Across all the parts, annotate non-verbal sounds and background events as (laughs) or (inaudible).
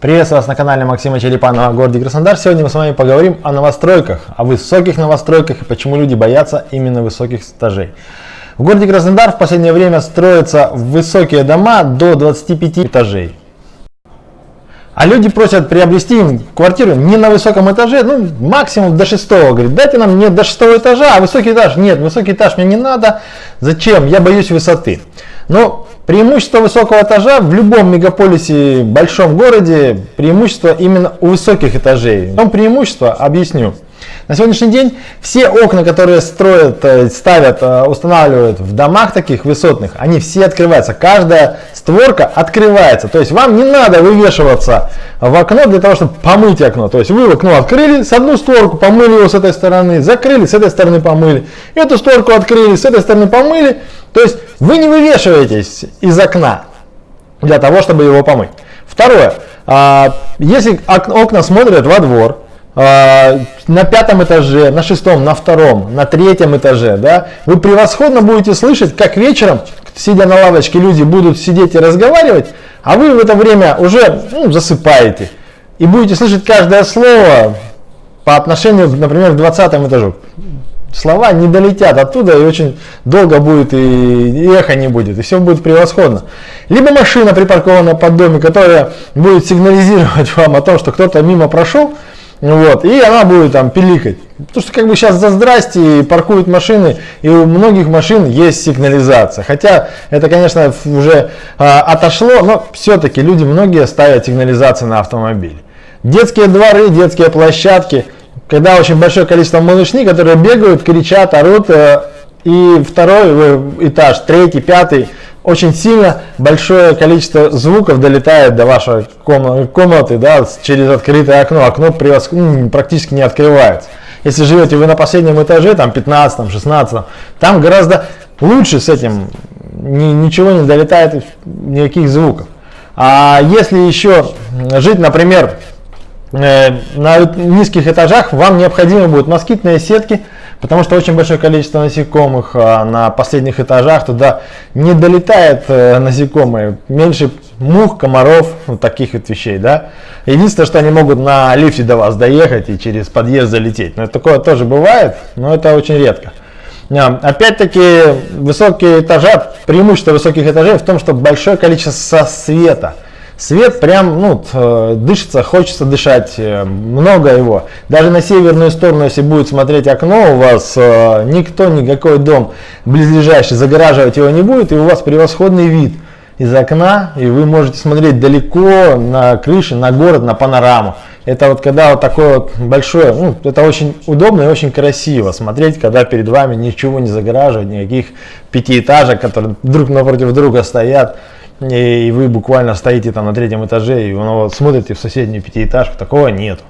Приветствую вас на канале Максима Черепанова о городе Краснодар. Сегодня мы с вами поговорим о новостройках, о высоких новостройках и почему люди боятся именно высоких этажей. В городе Краснодар в последнее время строятся высокие дома до 25 этажей. А люди просят приобрести им квартиру не на высоком этаже, ну максимум до шестого. Говорит, дайте нам не до шестого этажа, а высокий этаж. Нет, высокий этаж мне не надо. Зачем? Я боюсь высоты. Но преимущество высокого этажа в любом мегаполисе, большом городе, преимущество именно у высоких этажей. В чем преимущество? Объясню. На сегодняшний день все окна, которые строят, э, ставят, э, устанавливают в домах таких высотных, они все открываются. Каждая створка открывается. То есть вам не надо вывешиваться в окно для того, чтобы помыть окно. То есть вы окно открыли, с одну створку помыли его с этой стороны, закрыли, с этой стороны помыли. Эту створку открыли, с этой стороны помыли. То есть вы не вывешиваетесь из окна для того, чтобы его помыть. Второе. А, если окна смотрят во двор, на пятом этаже, на шестом, на втором, на третьем этаже, да, вы превосходно будете слышать, как вечером, сидя на лавочке, люди будут сидеть и разговаривать, а вы в это время уже ну, засыпаете. И будете слышать каждое слово по отношению, например, к 20 этажу. Слова не долетят оттуда и очень долго будет и, и эхо не будет, и все будет превосходно. Либо машина припаркована под домом, которая будет сигнализировать (laughs) вам о том, что кто-то мимо прошел, вот, и она будет там пиликать. Потому что как бы сейчас за здрасте паркуют машины, и у многих машин есть сигнализация. Хотя это, конечно, уже а, отошло, но все-таки люди многие ставят сигнализации на автомобиль. Детские дворы, детские площадки, когда очень большое количество малышни, которые бегают, кричат, орут, э, и второй э, этаж, третий, пятый, очень сильно большое количество звуков долетает до вашей комнаты да, через открытое окно. Окно ну, практически не открывается. Если живете вы на последнем этаже, там 15, 16, там гораздо лучше с этим, ничего не долетает, никаких звуков. А если еще жить, например, на низких этажах, вам необходимы будут москитные сетки, Потому что очень большое количество насекомых а, на последних этажах, туда не долетает э, насекомые, меньше мух, комаров, вот таких вот вещей, да. Единственное, что они могут на лифте до вас доехать и через подъезд залететь. Но такое тоже бывает, но это очень редко. А, опять-таки, высокие этажа, преимущество высоких этажей в том, что большое количество света – Свет прям, ну, э, дышится, хочется дышать, э, много его. Даже на северную сторону, если будет смотреть окно, у вас э, никто, никакой дом близлежащий, загораживать его не будет, и у вас превосходный вид из окна, и вы можете смотреть далеко на крыше, на город, на панораму. Это вот когда вот такое вот большое, ну, это очень удобно и очень красиво смотреть, когда перед вами ничего не загораживает, никаких пятиэтажек, которые друг напротив друга стоят и вы буквально стоите там на третьем этаже и ну, вот, смотрите в соседнюю пятиэтажку, такого нет.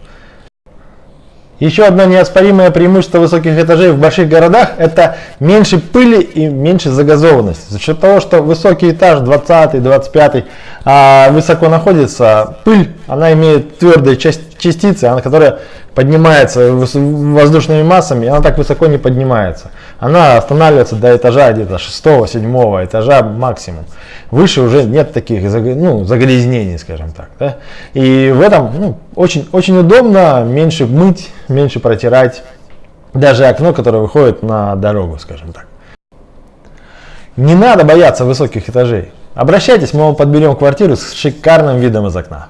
Еще одно неоспоримое преимущество высоких этажей в больших городах – это меньше пыли и меньше загазованности. За счет того, что высокий этаж, 20 25 а, высоко находится, пыль, она имеет твердые частицы, она, которая поднимается воздушными массами, она так высоко не поднимается. Она останавливается до этажа где-то 6-7 этажа максимум. Выше уже нет таких ну, загрязнений, скажем так. Да? И в этом ну, очень, очень удобно меньше мыть, меньше протирать. Даже окно, которое выходит на дорогу, скажем так. Не надо бояться высоких этажей. Обращайтесь, мы вам подберем квартиру с шикарным видом из окна.